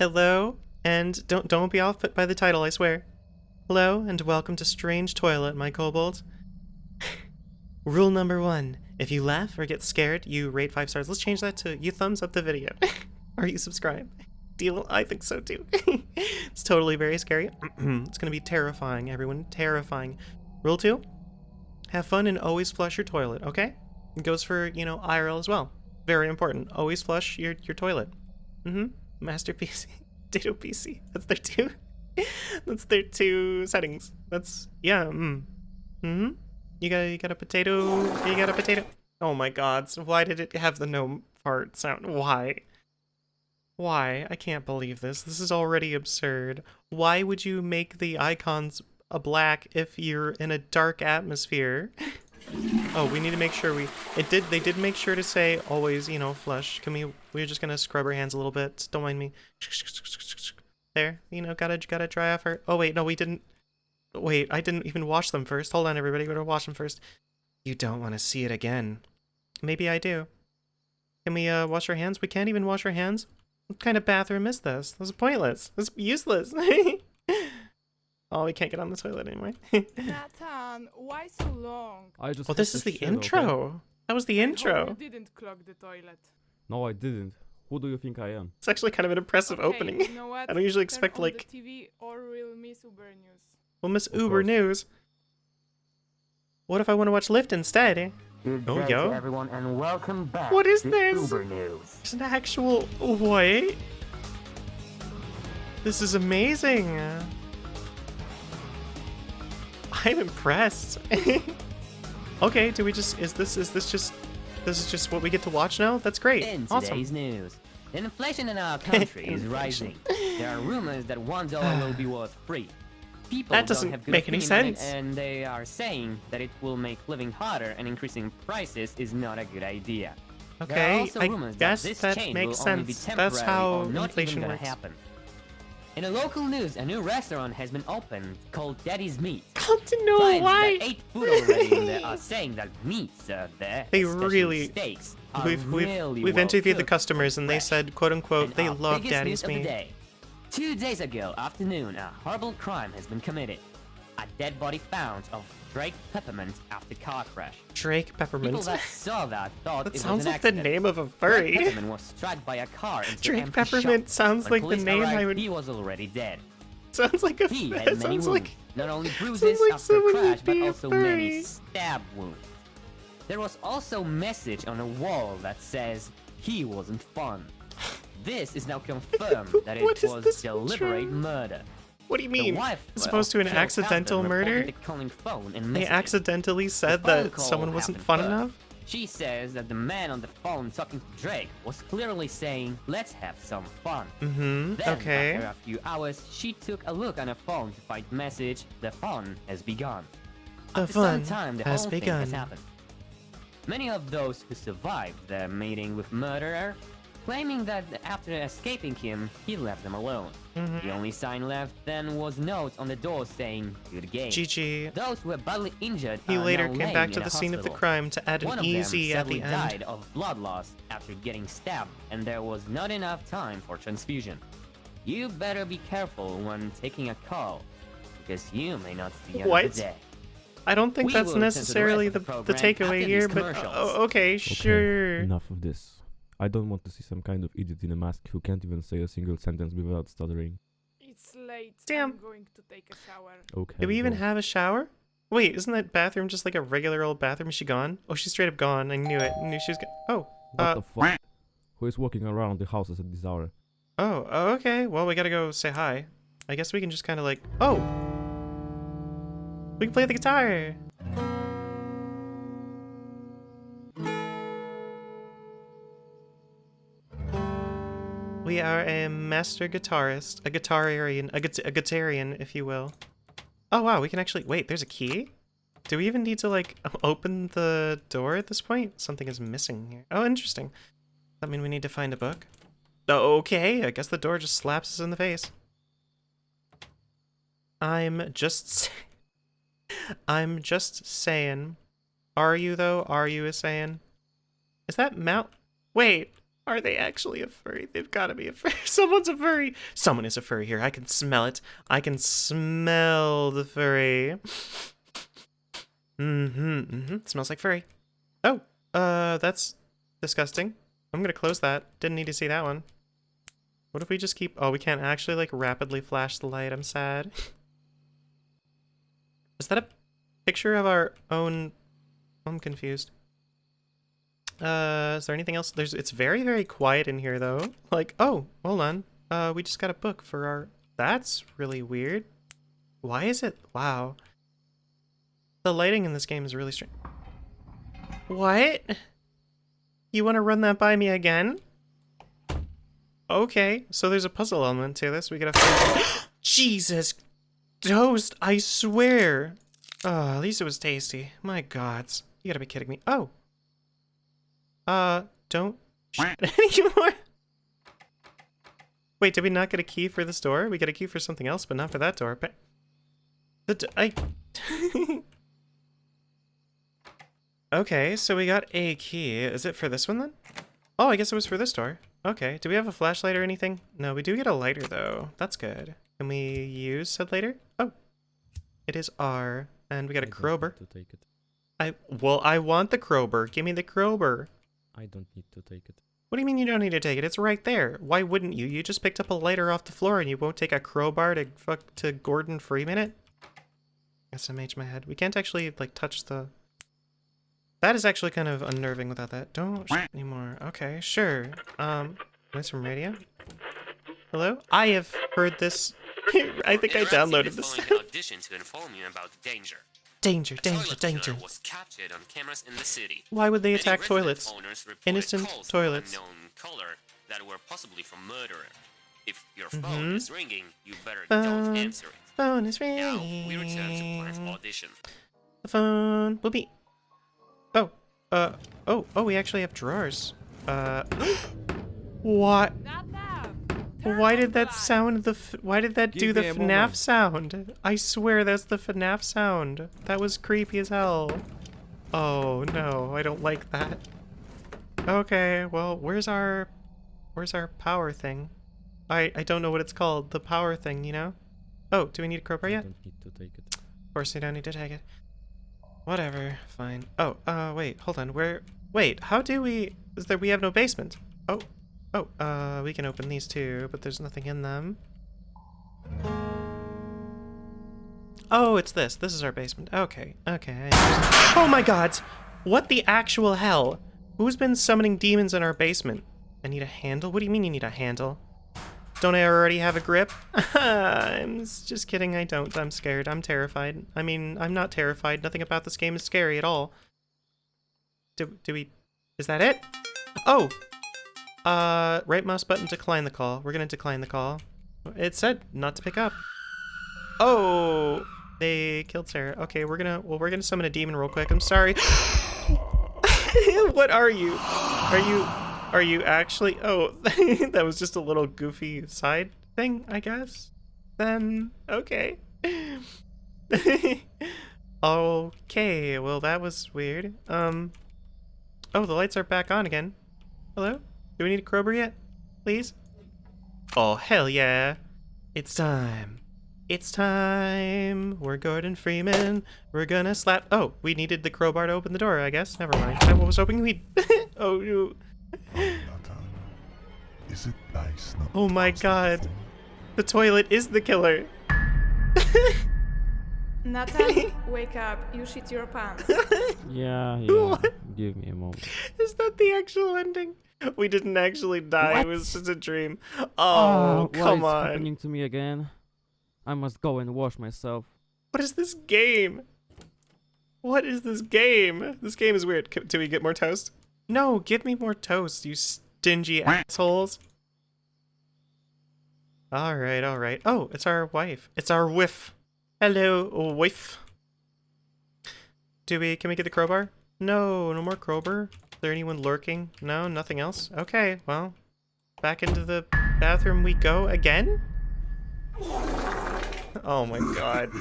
Hello, and don't don't be off put by the title, I swear. Hello, and welcome to Strange Toilet, my kobold. Rule number one: if you laugh or get scared, you rate five stars. Let's change that to you thumbs up the video, or you subscribe. Deal? I think so too. it's totally very scary. it's gonna be terrifying, everyone. Terrifying. Rule two: have fun and always flush your toilet. Okay? It goes for you know IRL as well. Very important. Always flush your your toilet. Mm-hmm. Master PC, Dado PC. That's their two. That's their two settings. That's yeah. Mm. Hmm. You got you got a potato. You got a potato. Oh my God! So why did it have the no part sound? Why? Why? I can't believe this. This is already absurd. Why would you make the icons a black if you're in a dark atmosphere? Oh, we need to make sure we... It did. They did make sure to say always, you know, flush. Can we... We're just gonna scrub our hands a little bit. Don't mind me. There. You know, gotta, gotta dry off her... Oh, wait. No, we didn't... Wait, I didn't even wash them first. Hold on, everybody. We're gonna wash them first. You don't want to see it again. Maybe I do. Can we uh, wash our hands? We can't even wash our hands? What kind of bathroom is this? This is pointless. This is useless. oh, we can't get on the toilet anyway. Nathan, why so long? I just well, this is the shit, okay? intro. That was the I hope intro. You didn't clog the toilet. No, I didn't. Who do you think I am? It's actually kind of an impressive Okay, opening. You know what? I don't usually Turn expect, on like- The TV or we'll miss Uber news. Well, Miss Of Uber course. News. What if I want to watch Lyft instead? Eh? Good Oh, day yo. everyone, and welcome back What is this? Uber News. There's an actual... What? This is amazing. I'm impressed. okay, do we just... Is this... Is this just... This is just what we get to watch now? That's great. In awesome. today's news, inflation in our country is rising. There are rumors that one dollar will be worth three. People That don't doesn't have good make any opinion on it, sense. and they are saying that it will make living harder and increasing prices is not a good idea. Okay, I guess that that makes will only be sense. That's how inflation works. happen. In a local news, a new restaurant has been opened called Daddy's Meat. Come to know Clients why. that ate food already in there are saying that meat served there, They really- steaks, are We've we've really we've well interviewed the customers and they said, quote unquote, they love Daddy's news of the meat. day. Two days ago afternoon, a horrible crime has been committed. A dead body found of Drake Peppermint after car crash. Drake People Peppermint. that saw that thought That it sounds was an like the accident. name of a Drake furry. Peppermint was struck by a car into Drake Peppermint shop. sounds When like the name I arrived, would- He was already dead. sounds like a. He had many sounds wounds, like. not only bruises like after someone crash, but also furry. many stab wounds. There was also message on a wall that says he wasn't fun. This is now confirmed that it was deliberate intro? murder. What do you mean? As opposed to an accidental murder? They accidentally said The that someone wasn't fun first. enough. She says that the man on the phone talking to Drake was clearly saying, "Let's have some fun." Mm-hmm. Then, Okay. after a few hours, she took a look on her phone to find message, "The fun has begun." The After fun some time, the has whole thing begun. has happened. Many of those who survived the meeting with murderer claiming that after escaping him, he left them alone. Mhm. The only sign left then was note on the door saying, "Good game." GG. Those who were badly injured He later came back to the scene of the crime to add One an easy at sadly the end. died of blood loss after getting stabbed, and there was not enough time for transfusion. You better be careful when taking a call, because you may not see another What? day. I don't think We that's will return to the necessarily the, the the, takeaway here, but commercials. oh, okay, Okay, sure. enough of this. I don't want to see some kind of idiot in a mask who can't even say a single sentence without stuttering. It's late. Damn. I'm going to take a shower. Okay. Do we even go. have a shower? Wait, isn't that bathroom just like a regular old bathroom? Is she gone? Oh, she's straight up gone. I knew it. I knew she was gone. Oh, What uh, the fuck? Who is walking around the houses at this hour? oh, oh, okay. Well, we gotta go say hi. I guess we can just kind of like, oh, we can play the guitar. We are a master guitarist, a guitarian, a, guit- a guitarian, if you will. Oh wow, we can actually wait. There's a key. Do we even need to like open the door at this point? Something is missing here. Oh, interesting. Does That mean we need to find a book? Okay, I guess the door just slaps us in the face. I'm just. I'm just saying. Are you though? Are you a saying? Is that Mount? Wait, Are they actually a furry? They've got to be a furry. Someone's a furry. Someone is a furry here. I can smell it. I can smell the furry. Mm-hmm. Mm-hmm. smells like furry. Oh, uh, that's disgusting. I'm gonna close that. Didn't need to see that one. What if we just keep... Oh, we can't actually, like, rapidly flash the light. I'm sad. Is that a picture of our own... I'm confused. Uh, is there anything else? There's. It's very, very quiet in here, though. Like, oh, hold on. Uh, we just got a book for our... That's really weird. Why is it... Wow. The lighting in this game is really strange. What? You want to run that by me again? Okay, so there's a puzzle element to this. We gotta find... Jesus! Toast, I swear! Oh, at least it was tasty. My gods. You gotta be kidding me. Oh! Uh, don't shoot anymore. Wait, did we not get a key for this door? We got a key for something else, but not for that door. But the d I. okay, so we got a key. Is it for this one then? Oh, I guess it was for this door. Okay. Do we have a flashlight or anything? No, we do get a lighter though. That's good. Can we use said lighter? Oh, it is R, and we got a don't crowbar. To take it. I well, I want the crowbar. Give me the crowbar. I don't need to take it. What do you mean you don't need to take it? It's right there. Why wouldn't you? You just picked up a lighter off the floor and you won't take a crowbar to fuck to Gordon Freeman it? SMH my head. We can't actually like touch the That is actually kind of unnerving without that. Don't shoot anymore. Okay, sure. Um voice from radio? Hello? I have heard this I think I downloaded this. Audition to inform you about danger. Danger, danger, danger. was captured on cameras in the city. Why would they Many attack toilets? Innocent toilets. From that were possibly from murderer. If your Mhm. phone is ringing, you better Phone. don't answer it. Phone is ringing. Now we return to Plan's ringing. audition. The phone will be. Oh, uh, oh, oh, we actually have drawers. Uh, what? Not that. Why did that sound the? F why did that do the FNAF moment. sound? I swear that's the FNAF sound. That was creepy as hell. Oh no, I don't like that. Okay, well, where's our, where's our power thing? I I don't know what it's called. The power thing, you know? Oh, do we need a crowbar yet? don't need to take it. Of course you don't need to take it. Whatever, fine. Oh, uh, wait, hold on. Where? Wait, how do we? Is there? We have no basement. Oh, oh, uh, we can open these too, but there's nothing in them. Oh, it's this. This is our basement. Okay, okay. Oh my God! What the actual hell? Who's been summoning demons in our basement? I need a handle. What do you mean you need a handle? Don't I already have a grip? I'm just kidding, I don't. I'm scared. I'm terrified. I mean, I'm not terrified. Nothing about this game is scary at all. Do, do we... Is that it? Oh! Uh, right mouse button, decline the call. We're gonna decline the call. It said not to pick up. Oh! They killed Sarah. Okay, we're gonna... Well, we're gonna summon a demon real quick. I'm sorry. what are you? Are you... Are you actually? Oh, that was just a little goofy side thing, I guess. Then, okay. okay, well that was weird. Um, oh, the lights are back on again. Hello? Do we need a crowbar yet? Please? Oh, hell yeah. It's time. It's time. We're Gordon Freeman. We're gonna slap. Oh, we needed the crowbar to open the door, I guess. Never mind. I was hoping we'd. oh, you. Is it nice? not Oh my to god. The toilet is the killer. Nathan, wake up. You shit your pants. Yeah, yeah. What? Give me a moment. Is that the actual ending? We didn't actually die. What? It was just a dream. Oh, oh what come is on. happening to me again? I must go and wash myself. What is this game? What is this game? This game is weird. C- Do we get more toast? No, give me more toast, you stingy assholes. All right, all right. Oh, it's our wife. It's our whiff. Hello, wife. Do we? Can we get the crowbar? No, no more crowbar. Is there anyone lurking? No, nothing else? Okay, well, back into the bathroom we go again? Oh my god.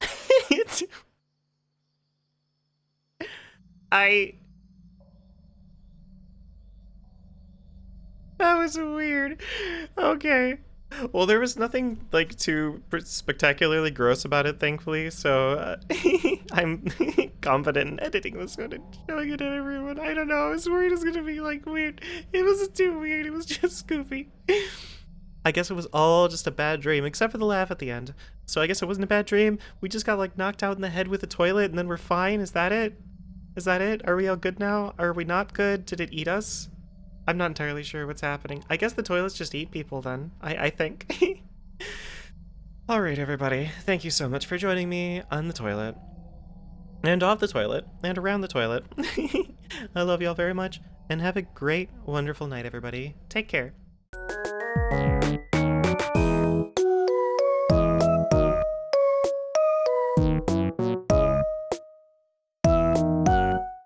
I... That was weird. Okay. Well, there was nothing like too spectacularly gross about it, thankfully. So uh, I'm confident in editing this one and showing it to everyone. I don't know. I was worried it was gonna be like weird. It wasn't too weird. It was just goofy. I guess it was all just a bad dream, except for the laugh at the end. So I guess it wasn't a bad dream. We just got like knocked out in the head with a toilet, and then we're fine. Is that it? Is that it? Are we all good now? Are we not good? Did it eat us? I'm not entirely sure what's happening. I guess the toilets just eat people then. I, I think. Alright, everybody. Thank you so much for joining me on the toilet. And off the toilet. And around the toilet. I love y'all very much. And have a great, wonderful night, everybody. Take care.